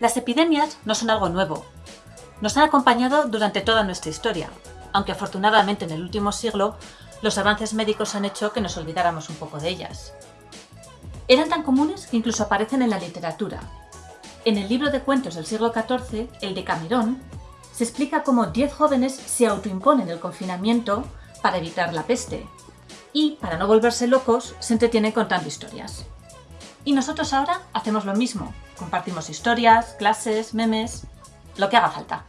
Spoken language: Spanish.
Las epidemias no son algo nuevo. Nos han acompañado durante toda nuestra historia, aunque afortunadamente en el último siglo los avances médicos han hecho que nos olvidáramos un poco de ellas. Eran tan comunes que incluso aparecen en la literatura. En el libro de cuentos del siglo XIV, el de Camerón, se explica cómo 10 jóvenes se autoimponen el confinamiento para evitar la peste, y, para no volverse locos, se entretienen contando historias. Y nosotros ahora hacemos lo mismo, compartimos historias, clases, memes, lo que haga falta.